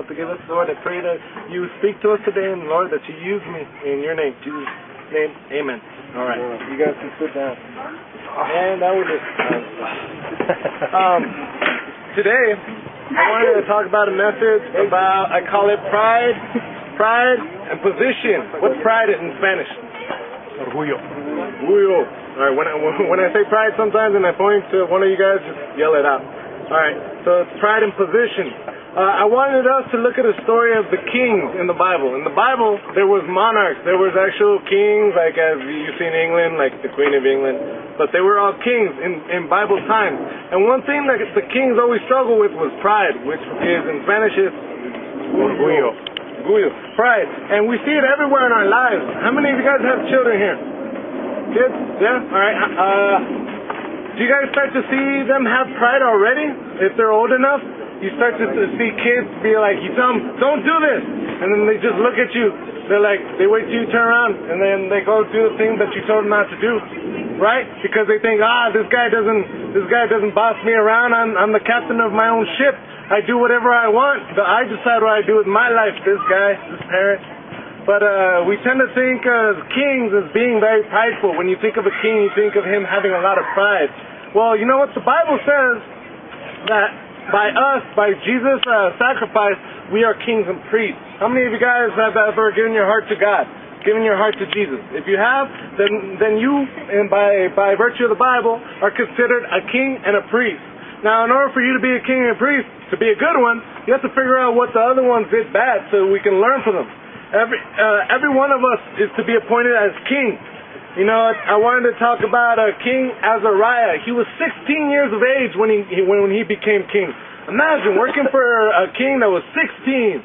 not to give us, Lord. I pray that you speak to us today, and Lord, that you use me in your name. Jesus' name, amen. All right. You guys can sit down. And that was it. um, today, I wanted to talk about a message about, I call it pride, pride and position. What's pride in Spanish? Orgullo. Orgullo. All right, when I, when I say pride sometimes and I point to one of you guys, just yell it out. All right, so it's pride and position. Uh, I wanted us to look at a story of the kings in the Bible. In the Bible, there was monarchs. There was actual kings, like as you see in England, like the Queen of England. But they were all kings in, in Bible times. And one thing that the kings always struggled with was pride, which is in Spanish is Orgullo. orgullo, pride. And we see it everywhere in our lives. How many of you guys have children here? Kids? Yeah? All right. Uh, do you guys start to see them have pride already if they're old enough? You start to, to see kids be like, you tell them, don't do this, and then they just look at you. They're like, they wait till you turn around, and then they go do the thing that you told them not to do, right? Because they think, ah, this guy doesn't, this guy doesn't boss me around. I'm, I'm the captain of my own ship. I do whatever I want. I decide what I do with my life. This guy, this parent. But uh, we tend to think of kings as being very prideful. When you think of a king, you think of him having a lot of pride. Well, you know what the Bible says that by us, by Jesus' uh, sacrifice, we are kings and priests. How many of you guys have ever given your heart to God? Given your heart to Jesus? If you have, then then you, and by by virtue of the Bible, are considered a king and a priest. Now, in order for you to be a king and a priest, to be a good one, you have to figure out what the other ones did bad, so we can learn from them. Every uh, every one of us is to be appointed as king. You know, I wanted to talk about uh, King Azariah. He was 16 years of age when he when, he became king. Imagine working for a king that was 16.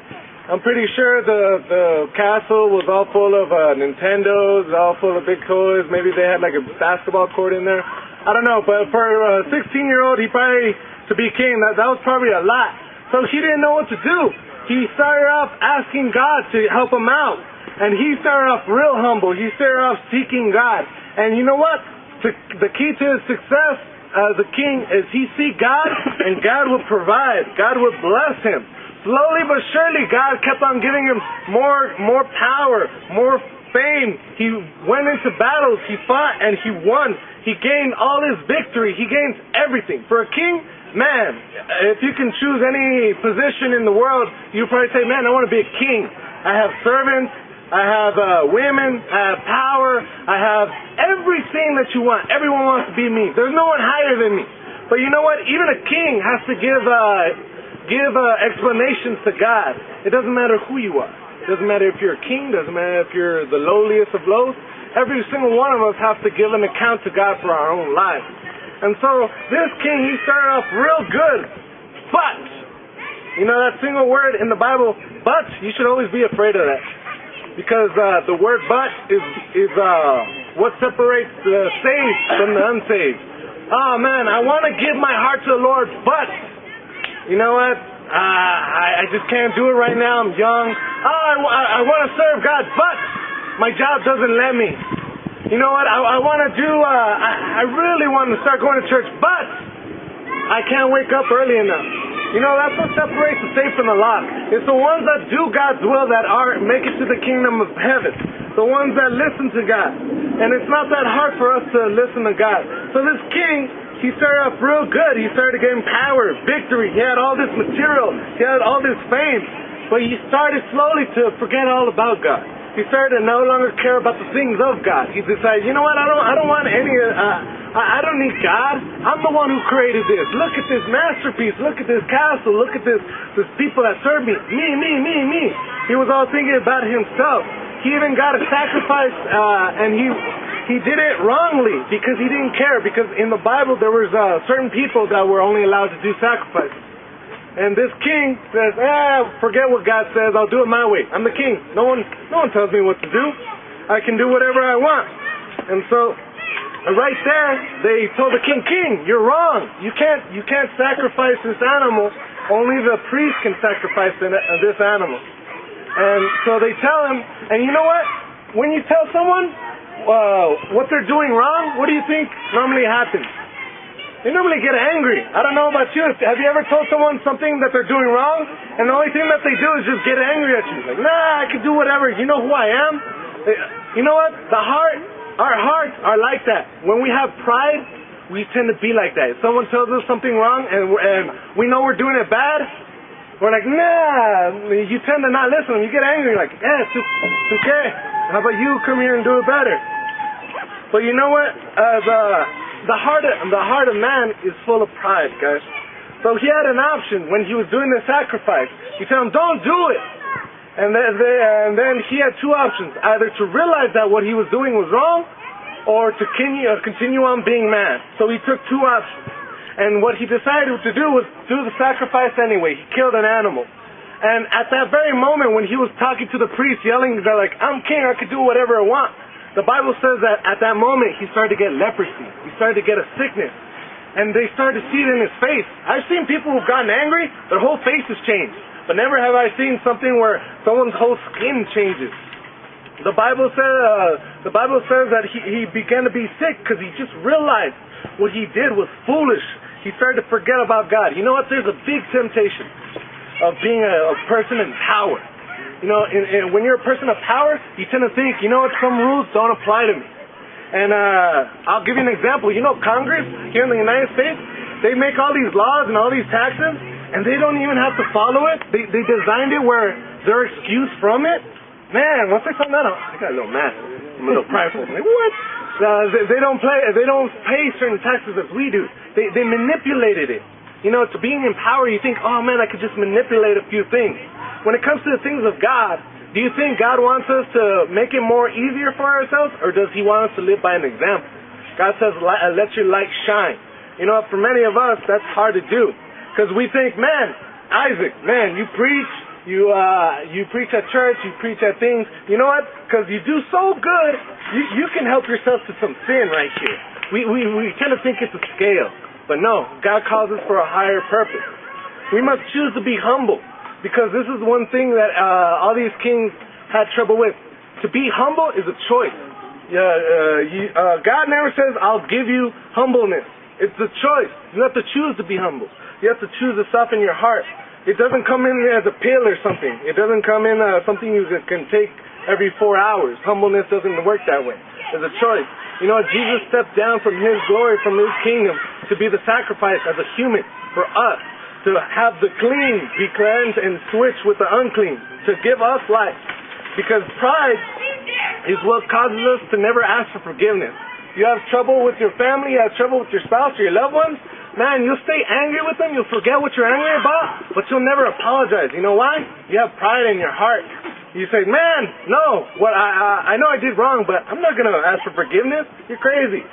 I'm pretty sure the the castle was all full of uh, Nintendos, all full of big toys. Maybe they had like a basketball court in there. I don't know, but for a 16 year old, he probably to be king that that was probably a lot. So he didn't know what to do. He started off asking God to help him out. And he started off real humble. He started off seeking God. And you know what? The key to his success as a king is he seek God and God will provide. God will bless him. Slowly but surely, God kept on giving him more, more power, more fame. He went into battles. He fought and he won. He gained all his victory. He gained everything. For a king, man, if you can choose any position in the world, you probably say, man, I want to be a king. I have servants. I have uh, women. I have power. I have everything that you want. Everyone wants to be me. There's no one higher than me. But you know what? Even a king has to give uh, give uh, explanations to God. It doesn't matter who you are. It doesn't matter if you're a king. Doesn't matter if you're the lowliest of lows. Every single one of us has to give an account to God for our own lives. And so this king, he started off real good, but you know that single word in the Bible, but you should always be afraid of that because uh, the word but is is uh, what separates the saved from the unsaved. Oh man, I want to give my heart to the Lord, but you know what? Uh, I, I just can't do it right now. I'm young. Oh, I, I, I want to serve God, but my job doesn't let me. You know what? I, I want to do. Uh, I, I really want to start going to church, but I can't wake up early enough. You know, that's what separates the safe from the lost. It's the ones that do God's will that are make it to the kingdom of heaven. The ones that listen to God. And it's not that hard for us to listen to God. So this king, he started off real good. He started getting power, victory. He had all this material. He had all this fame. But he started slowly to forget all about God. He started to no longer care about the things of God. He decided, you know what? I don't, I don't want any. Uh, I, I don't need God. I'm the one who created this. Look at this masterpiece. Look at this castle. Look at this, this people that serve me. Me, me, me, me. He was all thinking about himself. He even got a sacrifice, uh, and he he did it wrongly because he didn't care. Because in the Bible there was uh, certain people that were only allowed to do sacrifices. And this king says, ah, forget what God says. I'll do it my way. I'm the king. No one, no one tells me what to do. I can do whatever I want. And so, right there, they told the king, King, you're wrong. You can't, you can't sacrifice this animal. Only the priest can sacrifice this animal. And so they tell him, and you know what? When you tell someone uh, what they're doing wrong, what do you think normally happens? They normally get angry. I don't know about you. Have you ever told someone something that they're doing wrong, and the only thing that they do is just get angry at you? Like, nah, I can do whatever. You know who I am? You know what? The heart, our hearts are like that. When we have pride, we tend to be like that. If someone tells us something wrong and, and we know we're doing it bad, we're like, nah. You tend to not listen. You get angry, like, yeah, it's, okay. How about you come here and do it better? But you know what? Uh, the the heart of, the heart of man is full of pride, guys. So he had an option when he was doing the sacrifice. He told him, "Don't do it." And then, and then he had two options: either to realize that what he was doing was wrong, or to continue, uh, continue on being man. So he took two options. And what he decided to do was do the sacrifice anyway. He killed an animal. And at that very moment when he was talking to the priest, yelling, they're like, I'm king, I could do whatever I want. The Bible says that at that moment he started to get leprosy. He started to get a sickness. And they started to see it in his face. I've seen people who've gotten angry, their whole face has changed. But never have I seen something where someone's whole skin changes. The Bible says, uh, the Bible says that he, he began to be sick because he just realized what he did was foolish. He started to forget about God. You know what? There's a big temptation of being a, a person in power. You know, in, in, when you're a person of power, you tend to think, you know what, some rules don't apply to me. And uh, I'll give you an example. You know, Congress here in the United States, they make all these laws and all these taxes, and they don't even have to follow it. They, they designed it where they're excused from it. Man, once I found that out, I got a little mad. I'm a little prideful. I'm like, what? Uh, they, they don't play. They don't pay certain taxes as we do. They they manipulated it. You know, to being in power, you think, oh man, I could just manipulate a few things. When it comes to the things of God, do you think God wants us to make it more easier for ourselves, or does He want us to live by an example? God says, let your light shine. You know, for many of us, that's hard to do. Because we think, man, Isaac, man, you preach, you uh, you preach at church, you preach at things. You know what? Because you do so good, you, you can help yourself to some sin right here. We, we, we tend to think it's a scale. But no, God calls us for a higher purpose. We must choose to be humble. Because this is one thing that uh, all these kings had trouble with. To be humble is a choice. Uh, you, uh, God never says, I'll give you humbleness. It's a choice. You have to choose to be humble. You have to choose to soften your heart. It doesn't come in as a pill or something. It doesn't come in uh, something you can take every four hours. Humbleness doesn't work that way. It's a choice. You know, Jesus stepped down from His glory, from His kingdom, to be the sacrifice as a human for us, to have the clean be cleansed and switch with the unclean, to give us life. Because pride is what causes us to never ask for forgiveness. You have trouble with your family, you have trouble with your spouse or your loved ones, man, you'll stay angry with them, you'll forget what you're angry about, but you'll never apologize. You know why? You have pride in your heart. You say, man, no, what I, I, I know I did wrong, but I'm not going to ask for forgiveness. You're crazy.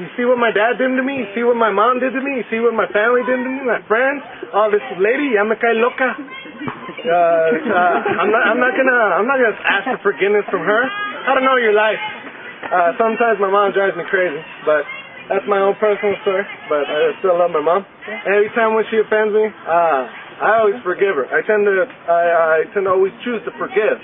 You see what my dad did to me? You see what my mom did to me? You see what my family did to me? My friends? Oh, this lady, ya me loca. Uh, uh, I'm not, I'm not gonna, I'm not gonna ask for forgiveness from her. I don't know your life. Uh, sometimes my mom drives me crazy, but that's my own personal story, but I still love my mom. Every time when she offends me, uh, I always forgive her. I tend to, I, I tend to always choose to forgive.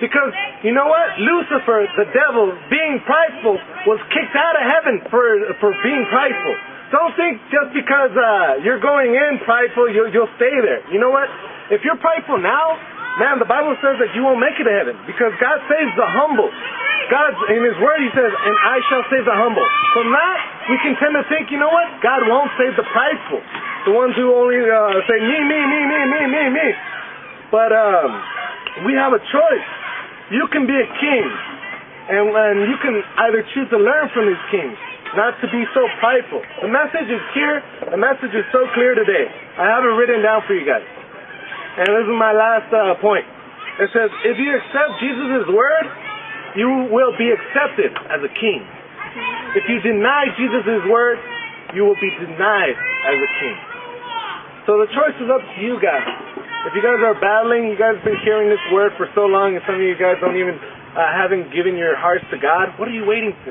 Because, you know what? Lucifer, the devil, being prideful, was kicked out of heaven for, for being prideful. Don't think just because uh, you're going in prideful, you'll, you'll stay there. You know what? If you're prideful now, man, the Bible says that you won't make it to heaven because God saves the humble. God, in His Word, He says, and I shall save the humble. From that, we can tend to think, you know what? God won't save the prideful. The ones who only uh, say, me, me, me, me, me, me, me. But um, we have a choice. You can be a king, and, and you can either choose to learn from these kings, not to be so prideful. The message is here. The message is so clear today. I have it written down for you guys. And this is my last uh, point. It says, if you accept Jesus' word, you will be accepted as a king. If you deny Jesus' word, you will be denied as a king. So the choice is up to you guys. If you guys are battling, you guys have been hearing this word for so long, and some of you guys don't even uh, haven't given your hearts to God. What are you waiting for?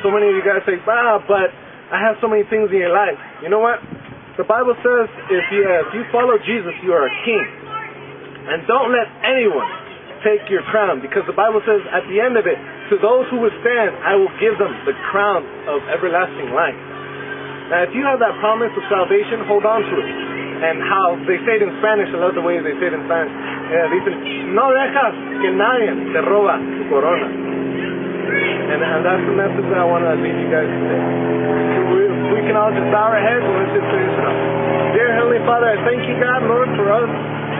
So many of you guys say, "Ah, but I have so many things in your life." You know what? The Bible says if you uh, if you follow Jesus, you are a king, and don't let anyone take your crown because the Bible says at the end of it, to those who withstand, I will give them the crown of everlasting life. Now, if you have that promise of salvation, hold on to it. And how they say it in Spanish, I love the ways they say it in Spanish. Eh, dicen, no dejas que nadie te roba tu corona. And, and that's the message that I want to leave you guys today. We, we can all just bow our heads and let's just finish it up. Dear Heavenly Father, I thank you, God, Lord, for us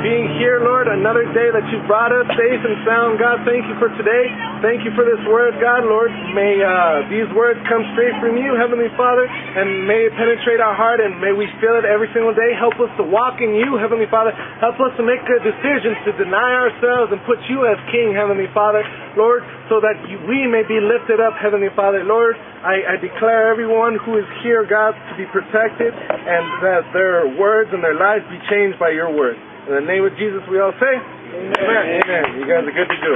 being here, Lord, another day that you brought us safe and sound. God, thank you for today. Thank you for this word, God, Lord. May uh, these words come straight from you, Heavenly Father, and may it penetrate our heart and may we feel it every single day. Help us to walk in you, Heavenly Father. Help us to make good decisions to deny ourselves and put you as King, Heavenly Father, Lord, so that we may be lifted up, Heavenly Father. Lord, I, I declare everyone who is here, God, to be protected and that their words and their lives be changed by your word. In the name of Jesus, we all say, Amen. Amen. You guys are good to go.